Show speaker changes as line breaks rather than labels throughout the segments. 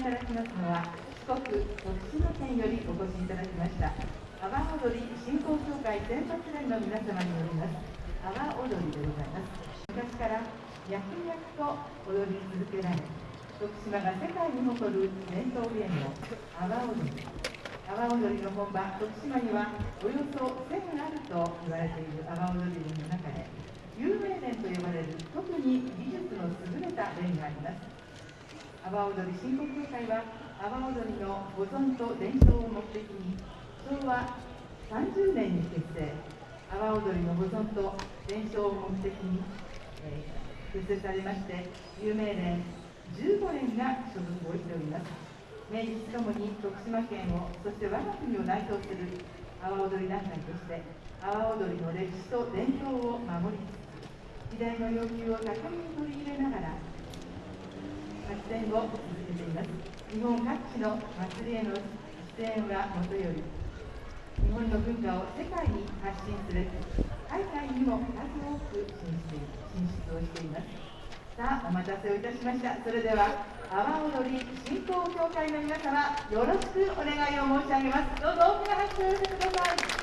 いただきますのは四国徳島県よりお越しいただきました阿波踊り振興協会選抜連の皆様によります阿波踊りでございます。昔から脈々と踊り続けられ徳島が世界に誇る伝統芸能阿波踊り。阿波踊りの本場徳島にはおよそ1000あると言われている阿波踊りの中で有名連と呼ばれる特に技術の優れた連があります。阿波踊り振興協会は阿波踊りの保存と伝承を目的に昭和30年に結成阿波踊りの保存と伝承を目的に、えー、結成されまして有名連15連が所属をしております。明治ともに徳島県をそして我が国を代表する阿波踊り団体として阿波踊りの歴史と伝統を守りつつ時代の要求を高めに取り入れながら発展を続けています日本各地の祭りへの出演はもとより日本の文化を世界に発信すべく海外にも数多く進出進出をしています。さあお待たせをいたしました。それでは阿波踊り振興協会の皆様よろしくお願いを申し上げます。どうぞ大きな拍手を寄せてください。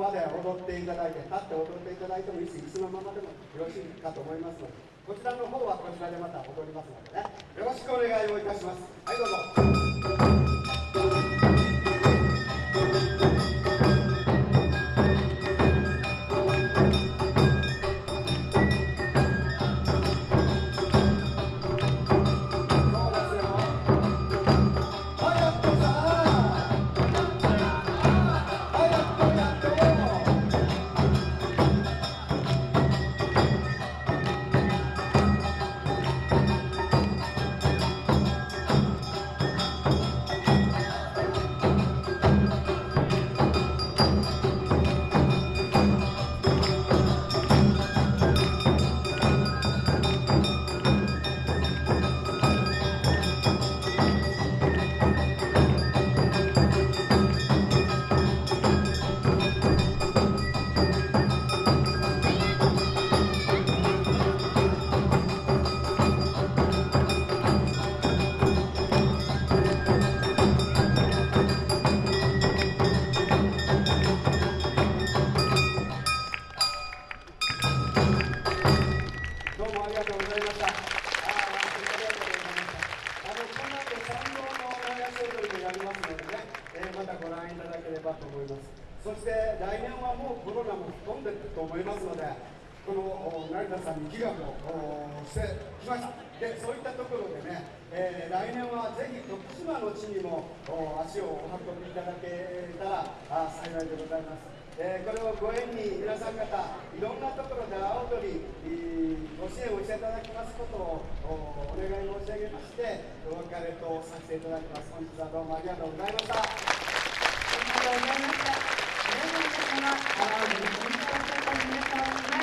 まで踊っていただいて立って踊っていただいてもいいし椅子のままでもよろしいかと思いますのでこちらの方はこちらでまた踊りますのでね。よろしくお願いをいたします。はいどうぞ。いでございます。えーこれをご縁に皆さん方いろんなところで阿波踊りえーご支援をしていただきますことをお願い申し上げましてお別れとさせていただきます本日はどうもありがとうございました
ありがとうございました。皆様、